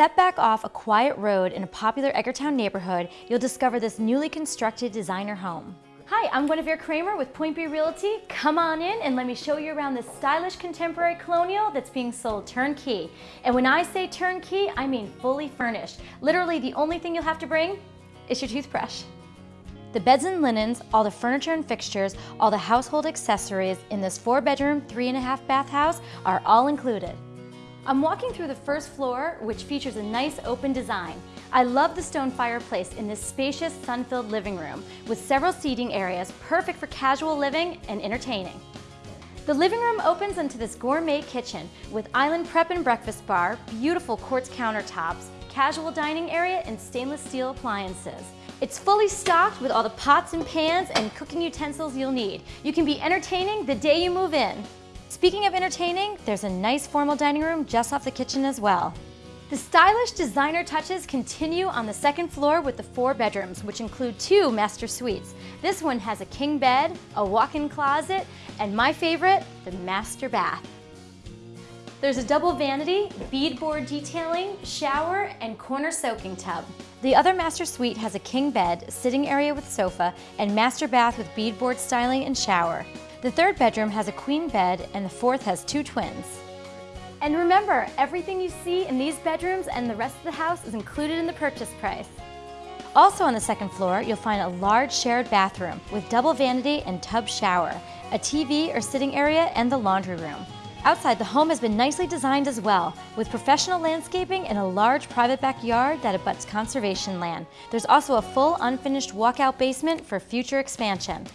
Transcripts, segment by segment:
step back off a quiet road in a popular Edgartown neighborhood, you'll discover this newly constructed designer home. Hi, I'm Guinevere Kramer with Point B Realty. Come on in and let me show you around this stylish contemporary colonial that's being sold turnkey. And when I say turnkey, I mean fully furnished. Literally the only thing you'll have to bring is your toothbrush. The beds and linens, all the furniture and fixtures, all the household accessories in this four bedroom, three and a half bath house are all included. I'm walking through the first floor, which features a nice open design. I love the stone fireplace in this spacious, sun-filled living room with several seating areas perfect for casual living and entertaining. The living room opens into this gourmet kitchen with island prep and breakfast bar, beautiful quartz countertops, casual dining area, and stainless steel appliances. It's fully stocked with all the pots and pans and cooking utensils you'll need. You can be entertaining the day you move in. Speaking of entertaining, there's a nice formal dining room just off the kitchen as well. The stylish designer touches continue on the second floor with the four bedrooms, which include two master suites. This one has a king bed, a walk-in closet, and my favorite, the master bath. There's a double vanity, beadboard detailing, shower, and corner soaking tub. The other master suite has a king bed, sitting area with sofa, and master bath with beadboard styling and shower. The third bedroom has a queen bed and the fourth has two twins. And remember, everything you see in these bedrooms and the rest of the house is included in the purchase price. Also on the second floor, you'll find a large shared bathroom with double vanity and tub shower, a TV or sitting area, and the laundry room. Outside, the home has been nicely designed as well, with professional landscaping and a large private backyard that abuts conservation land. There's also a full unfinished walkout basement for future expansion.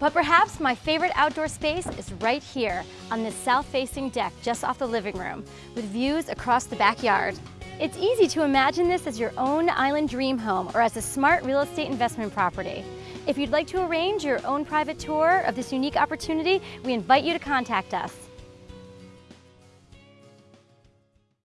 But perhaps my favorite outdoor space is right here on this south-facing deck just off the living room with views across the backyard. It's easy to imagine this as your own island dream home or as a smart real estate investment property. If you'd like to arrange your own private tour of this unique opportunity, we invite you to contact us.